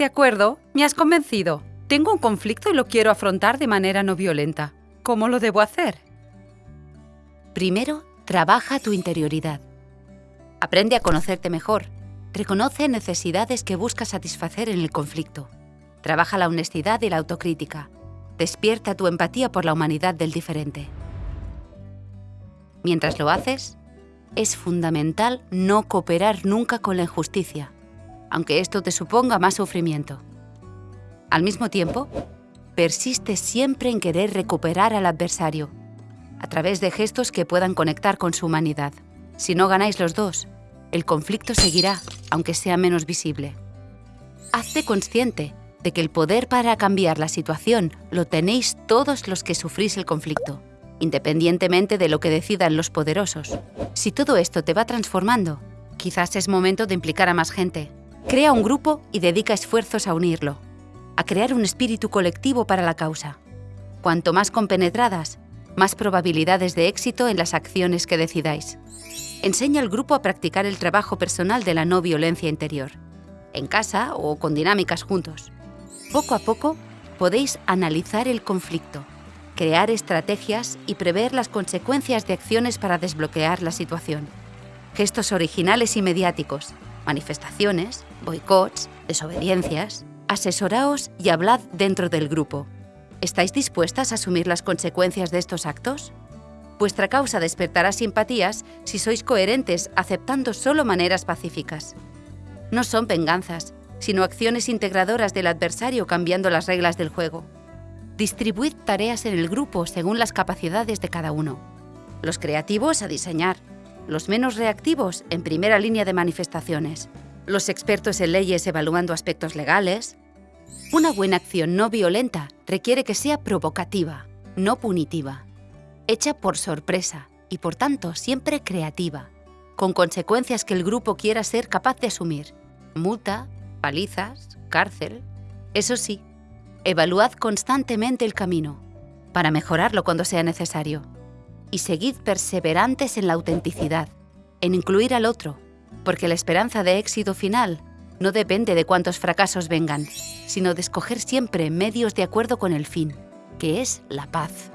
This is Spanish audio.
De acuerdo, me has convencido. Tengo un conflicto y lo quiero afrontar de manera no violenta. ¿Cómo lo debo hacer? Primero, trabaja tu interioridad. Aprende a conocerte mejor. Reconoce necesidades que buscas satisfacer en el conflicto. Trabaja la honestidad y la autocrítica. Despierta tu empatía por la humanidad del diferente. Mientras lo haces, es fundamental no cooperar nunca con la injusticia, aunque esto te suponga más sufrimiento. Al mismo tiempo, persiste siempre en querer recuperar al adversario, a través de gestos que puedan conectar con su humanidad. Si no ganáis los dos, el conflicto seguirá, aunque sea menos visible. Hazte consciente de que el poder para cambiar la situación lo tenéis todos los que sufrís el conflicto, independientemente de lo que decidan los poderosos. Si todo esto te va transformando, quizás es momento de implicar a más gente. Crea un grupo y dedica esfuerzos a unirlo, a crear un espíritu colectivo para la causa. Cuanto más compenetradas, más probabilidades de éxito en las acciones que decidáis. Enseña al grupo a practicar el trabajo personal de la no violencia interior, en casa o con dinámicas juntos. Poco a poco podéis analizar el conflicto, crear estrategias y prever las consecuencias de acciones para desbloquear la situación. Gestos originales y mediáticos, manifestaciones, boicots, desobediencias. Asesoraos y hablad dentro del grupo. ¿Estáis dispuestas a asumir las consecuencias de estos actos? Vuestra causa despertará simpatías si sois coherentes aceptando solo maneras pacíficas. No son venganzas, sino acciones integradoras del adversario cambiando las reglas del juego. Distribuid tareas en el grupo según las capacidades de cada uno. Los creativos a diseñar, los menos reactivos en primera línea de manifestaciones, los expertos en leyes evaluando aspectos legales. Una buena acción no violenta requiere que sea provocativa, no punitiva, hecha por sorpresa y por tanto siempre creativa, con consecuencias que el grupo quiera ser capaz de asumir, multa, palizas, cárcel. Eso sí, evaluad constantemente el camino, para mejorarlo cuando sea necesario. Y seguid perseverantes en la autenticidad, en incluir al otro, porque la esperanza de éxito final no depende de cuántos fracasos vengan, sino de escoger siempre medios de acuerdo con el fin, que es la paz.